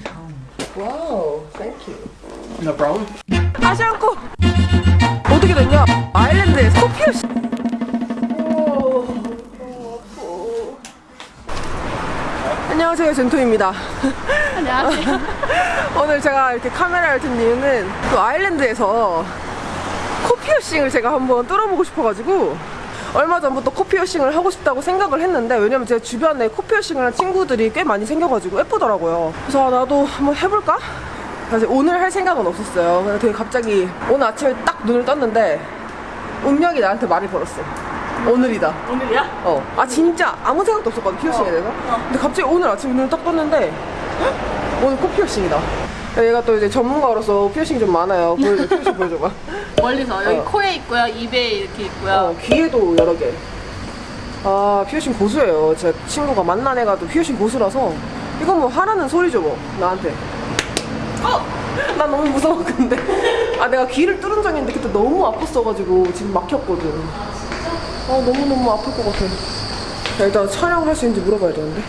home. Wow, thank you. No problem. 다시 않고 어떻게 됐냐? 아일랜드에서 커피를 시... 안녕하세요 젠토입니다 안녕하세요. 오늘 제가 이렇게 카메라를 든 이유는 또 아일랜드에서 코피어싱을 제가 한번 뚫어보고 싶어가지고 얼마 전부터 코피어싱을 하고 싶다고 생각을 했는데 왜냐면 제 주변에 코피어싱을 한 친구들이 꽤 많이 생겨가지고 예쁘더라고요 그래서 아, 나도 한번 해볼까? 사실 오늘 할 생각은 없었어요 근데 되게 갑자기 오늘 아침에 딱 눈을 떴는데 운명이 나한테 말을 걸었어 오늘이다 오늘이야? 어. 아 진짜 아무 생각도 없었거든 피어싱에 대해서. 근데 갑자기 오늘 아침에 눈을 딱 떴는데 헉? 오늘 코 피어싱이다. 얘가 또 이제 전문가로서 피어싱 좀 많아요. 보여줘, 피어싱 보여줘봐. 멀리서 여기 어. 코에 있고요, 입에 이렇게 있고요. 어, 귀에도 여러 개. 아 피어싱 고수예요. 제 친구가 만난 애가 또 피어싱 고수라서 이건 뭐 하라는 소리죠 뭐 나한테. 어! 나 너무 무서워 근데 아 내가 귀를 뚫은 적이 있는데 그때 너무 아팠어가지고 지금 막혔거든. 아 너무너무 아플 것 같아. 자, 일단 촬영할 수 있는지 물어봐야 되는데.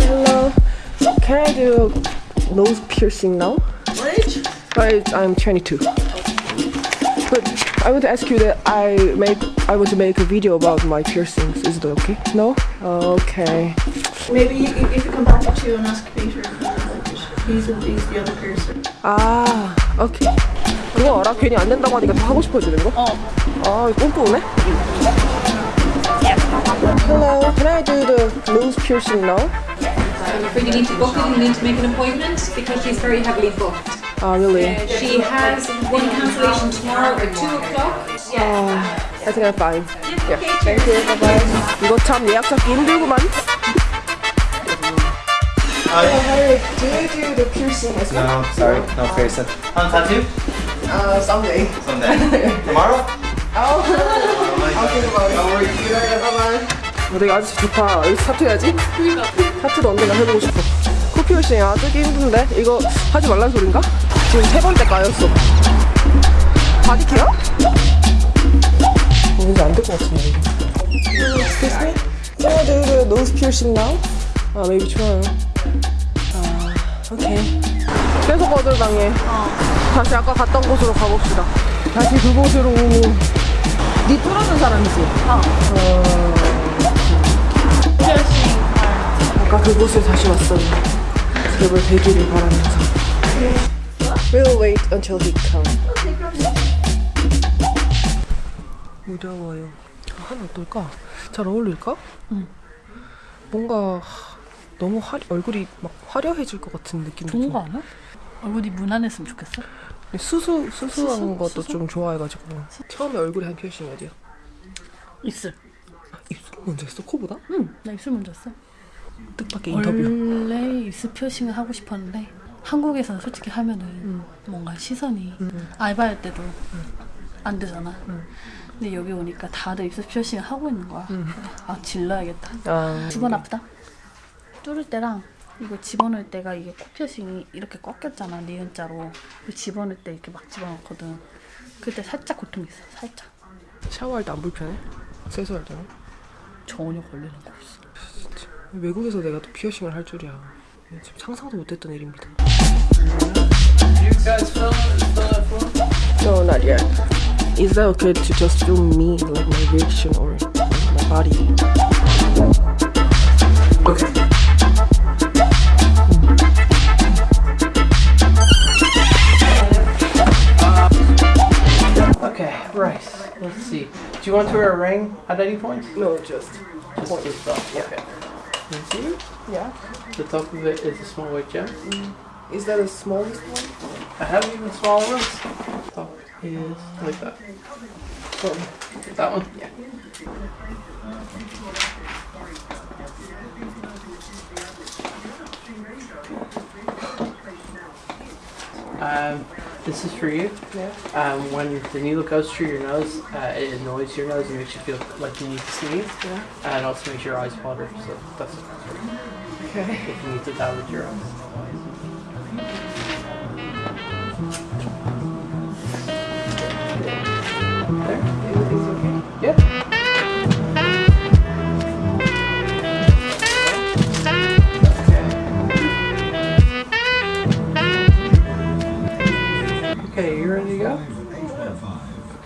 Hello, can I do nose piercing now? Age? I, I'm 22. But I want to ask you that I make I want to make a video about my piercings. Is it okay? No? Okay. Maybe you, if you come back to and ask Peter, he's, the- he's the other person. 아, 오케이. 그거 알아? 괜히 안 된다고 하니까 다 하고 싶어지는 거? 어. 아, 이거 꼼꼼하네? Hello, can I do the nose piercing now? I'm afraid you need to book it and you need to make an appointment because she's very heavily booked. Ah, really? Uh, she has one cancellation tomorrow at 2 o'clock. 아, I think I'm fine. Yeah, thank you. Bye bye. 이거 참 예약 잡기 힘들구만. Harry, do you do the piercing as well? No, sorry, no piercing. On tattoo? Uh, someday. Someday. Tomorrow? I'll think about it. Don't worry. 어, 되게 아저씨 좋다. 여기 타투 해야지? 타투도 언젠가 해보고 싶어. 코 piercing 아 뜨기 힘든데? 이거 하지 말란 소린가? 지금 세 번째 까였어. body care? 어, 왠지 안될 것 같은데. Excuse me? I do the nose? 아, maybe 좋아요. 아, 오케이. 계속 거절당해. 다시 아까 갔던 곳으로 가봅시다. 다시 그곳으로. 니 뚫어준 사람이지? 어. 아까 그곳에 다시 왔어요. 제발 되기를 바라면서. We'll wait until he comes. 무더워요. 하나 어떨까? 잘 어울릴까? 응. 뭔가 하, 너무 화, 얼굴이 막 화려해질 것 같은 느낌도 좋은 좀. 거 아니야? 얼굴이 무난했으면 좋겠어. 수수 수수한 수수? 것도 수수? 좀 좋아해가지고 처음에 얼굴에 한 표시는 어디야? 입술. 입술 먼저 했어 코보다? 응, 나 입술 먼저 했어. 뜻밖의 인터뷰. 원래 입술 표싱을 하고 싶었는데 한국에서는 솔직히 하면은 뭔가 시선이 알바할 때도 안 되잖아. 근데 여기 오니까 다들 입술 표싱을 하고 있는 거야. 아 질러야겠다. 아, 두번 아프다. 뚫을 때랑 이거 집어넣을 때가 이게 코 표싱이 이렇게 꺾였잖아 니은자로. 그 집어넣을 때 이렇게 막 집어넣거든. 그때 살짝 고통이 있어. 살짝. 샤워할 때 안 불편해? 세수할 때는? 전혀 걸리는 거 없어. 외국에서 내가 또 피어싱을 할 줄이야. 지금 상상도 못했던 일입니다. You guys film, film that for? No, not yet. Is that okay to just film me, like my reaction or my body? Okay. Okay, right. Let's see. Do you want to wear a ring at any point? No, just. Just this stuff. Okay. You see? Yeah. The top of it is a small white gem. Is that the smallest one? I have even smaller ones. Top is like that. That one? Yeah. Um, this is for you. Yeah. Um, when the needle goes through your nose, uh, it annoys your nose and makes you feel like you need to sneeze. Yeah. And it also makes your eyes water. So that's Okay. if you need to dilate your eyes.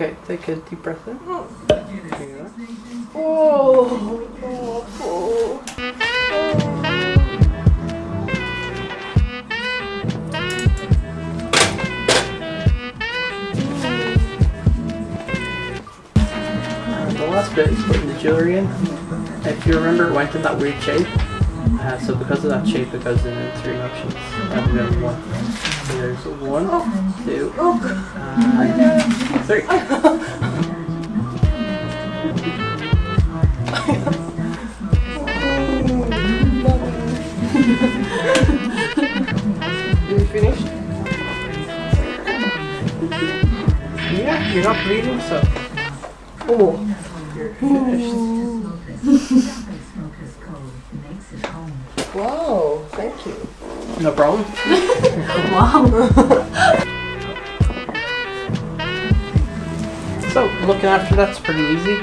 Okay, take a deep breath in. Oh, oh, oh, oh. The last bit is putting the jewelry in. If you remember, it went in that weird shape. Uh, so because of that shape, it goes in, in three motions. one. There's one, oh. two, uh, three. you finished? Yeah, you're not breathing, so. Oh, you're finished. Whoa, thank you. No problem. wow. so looking after that's pretty easy.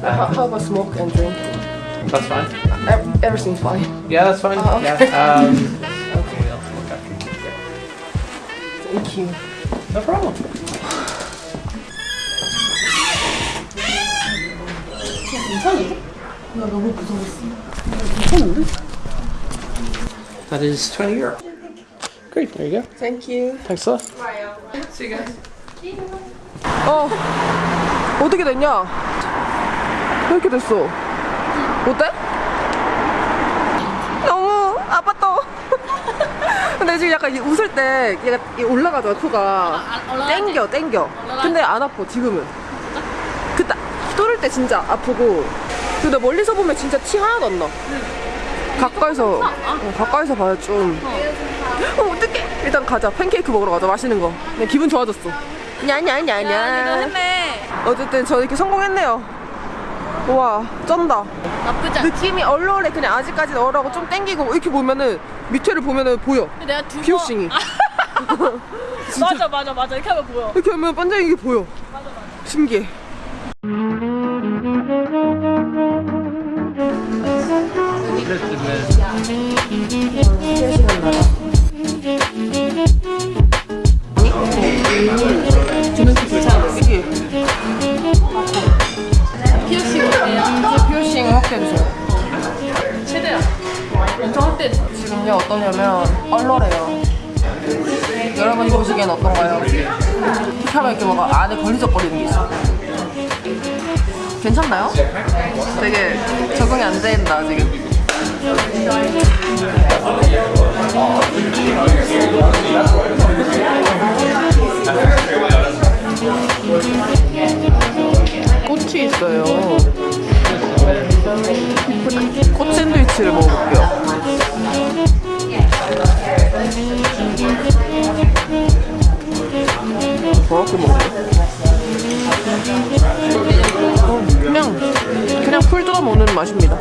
How, how about smoke and drink? That's fine. Ev- Everything's fine. Yeah, that's fine. Oh, okay. Yeah. Um, okay. We'll look after you. Thank you. No problem. That is 20 euro. Great, there you go. Thank you. Thanks a lot. See you guys. 어, 어떻게 됐냐? 왜 이렇게 됐어? 어때? 너무 아팠다. 근데 지금 약간 이 웃을 때 얘가 이 올라가잖아, 코가. 땡겨, 땡겨. 근데 안 아파, 지금은. 그때 뚫을 때 진짜 아프고. 근데 멀리서 보면 진짜 티 하나도 안 나. 가까이서, 어, 가까이서 봐야 좀. 어, 어떡해. 일단 가자. 팬케이크 먹으러 가자. 맛있는 거. 그냥 기분 좋아졌어. 냐냐냐냐. 어쨌든 저 이렇게 성공했네요. 우와, 쩐다. 나쁘지 않아. 느낌이 얼얼해. 그냥 아직까지는 얼하고 좀 땡기고 이렇게 보면은 밑에를 보면은 보여. 내가 두 번. 피어싱이. 맞아 맞아 맞아 이렇게 하면 보여. 이렇게 하면 반짝이게 보여. 신기해. 지금요 어떠냐면 얼얼해요. 여러분이 보시기엔 어떤가요? 하면 이렇게 뭔가 안에 걸리적거리는 게 있어. 괜찮나요? 되게 적응이 안 된다 지금. 꽃이 있어요. 꽃 샌드위치를 먹어볼게요. 저렇게 먹어요? 어, 그냥 그냥 풀 뜯어 먹는 맛입니다.